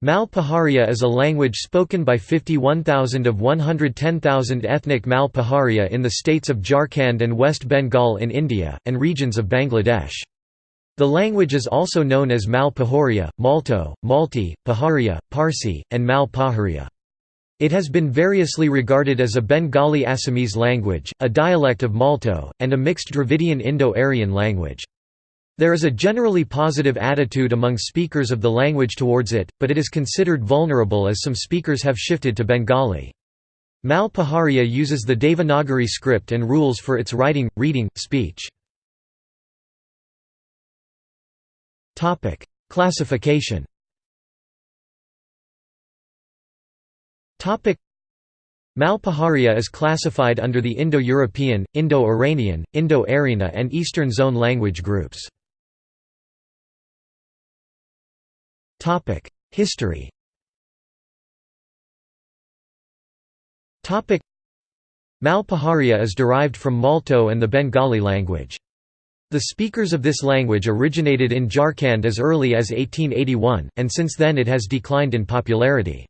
Mal Paharia is a language spoken by 51,000 of 110,000 ethnic Malpaharia in the states of Jharkhand and West Bengal in India, and regions of Bangladesh. The language is also known as Mal Pahoria, Malto, Malti, Paharia, Parsi, and Malpaharia. It has been variously regarded as a Bengali Assamese language, a dialect of Malto, and a mixed Dravidian Indo-Aryan language. There is a generally positive attitude among speakers of the language towards it, but it is considered vulnerable as some speakers have shifted to Bengali. Mal Paharia uses the Devanagari script and rules for its writing, reading, speech. Classification Mal Paharia is classified under the Indo-European, Indo-Iranian, Indo-Aryana and Eastern Zone language groups. History Mal Paharia is derived from Malto and the Bengali language. The speakers of this language originated in Jharkhand as early as 1881, and since then it has declined in popularity.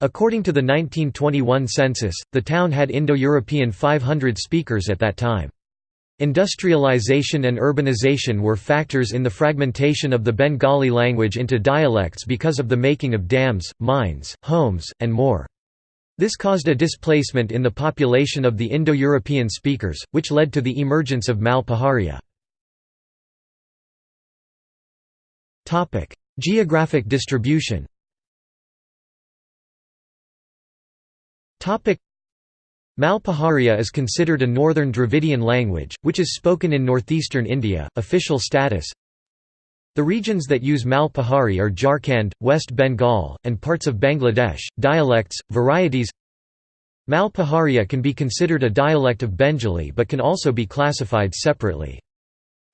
According to the 1921 census, the town had Indo-European 500 speakers at that time. Industrialization and urbanization were factors in the fragmentation of the Bengali language into dialects because of the making of dams, mines, homes, and more. This caused a displacement in the population of the Indo-European speakers, which led to the emergence of Mal Paharia. Geographic distribution Mal Paharia is considered a northern Dravidian language, which is spoken in northeastern India. Official status The regions that use Malpahari are Jharkhand, West Bengal, and parts of Bangladesh. Dialects, varieties Mal Paharia can be considered a dialect of Bengali but can also be classified separately.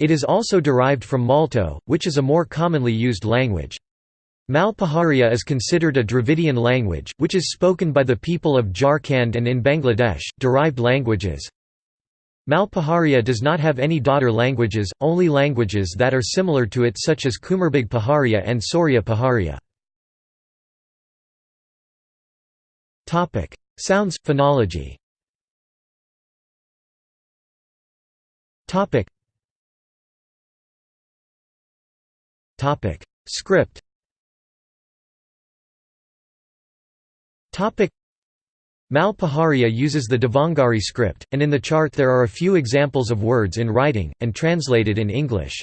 It is also derived from Malto, which is a more commonly used language. Mal Paharia is considered a Dravidian language, which is spoken by the people of Jharkhand and in Bangladesh. Derived languages. Mal Paharia does not have any daughter languages, only languages that are similar to it, such as Kumarbhag Paharia and Sauria Paharia. Sounds, phonology. Script Mal Paharia uses the Devanagari script, and in the chart there are a few examples of words in writing, and translated in English.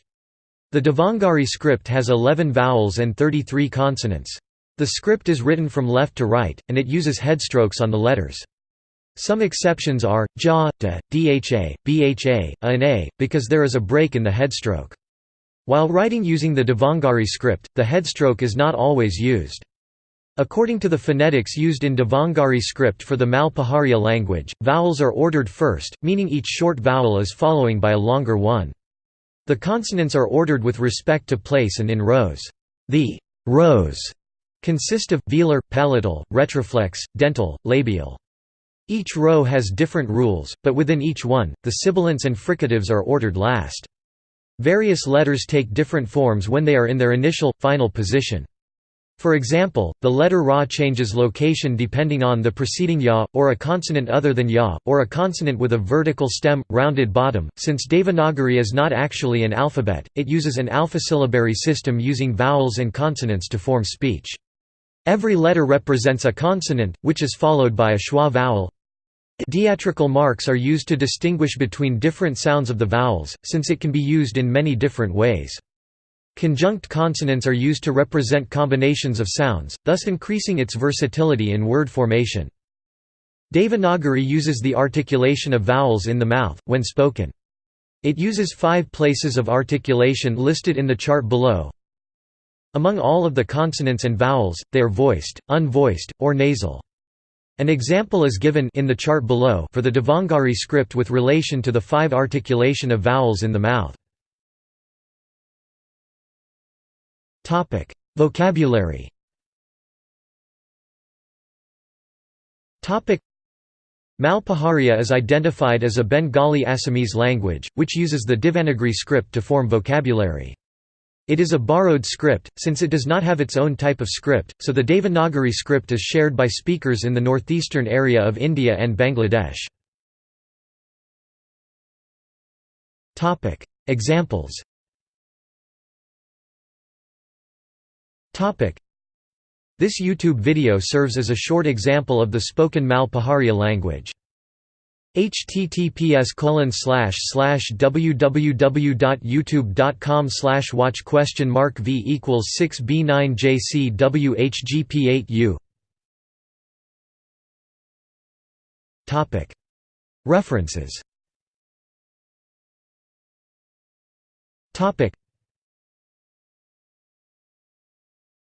The Devanagari script has 11 vowels and 33 consonants. The script is written from left to right, and it uses headstrokes on the letters. Some exceptions are, ja, da, dha, bha, a and a, because there is a break in the headstroke. While writing using the Devanagari script, the headstroke is not always used. According to the phonetics used in Devanagari script for the Mal Paharia language, vowels are ordered first, meaning each short vowel is following by a longer one. The consonants are ordered with respect to place and in rows. The rows consist of velar, palatal, retroflex, dental, labial. Each row has different rules, but within each one, the sibilants and fricatives are ordered last. Various letters take different forms when they are in their initial, final position. For example, the letter Ra changes location depending on the preceding ya, or a consonant other than ya, or a consonant with a vertical stem, rounded bottom. Since Devanagari is not actually an alphabet, it uses an alphasyllabary system using vowels and consonants to form speech. Every letter represents a consonant, which is followed by a schwa vowel. Diacritical marks are used to distinguish between different sounds of the vowels, since it can be used in many different ways. Conjunct consonants are used to represent combinations of sounds, thus increasing its versatility in word formation. Devanagari uses the articulation of vowels in the mouth, when spoken. It uses five places of articulation listed in the chart below. Among all of the consonants and vowels, they are voiced, unvoiced, or nasal. An example is given in the chart below for the Devanagari script with relation to the five articulation of vowels in the mouth. Topic: Vocabulary. Topic: Mal Paharia is identified as a Bengali Assamese language, which uses the Devanagari script to form vocabulary. It is a borrowed script, since it does not have its own type of script, so the Devanagari script is shared by speakers in the northeastern area of India and Bangladesh. Examples This YouTube video serves as a short example of the spoken Mal Paharia language. Https www.youtube.com slash watch question mark v equals 6 b 9 jc whgp 8 u. Topic. References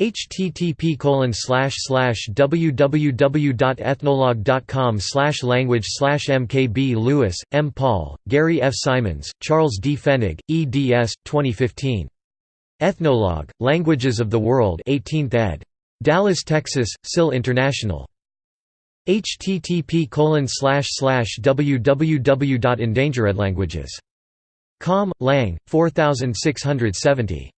http slash slash www.ethnologue.com slash language slash mkb lewis m. Paul gary f. Simons charles d. Fennig eds 2015 ethnologue languages of the world 18th ed. Dallas texas SIL international. http www.endangeredlanguages.com lang 4670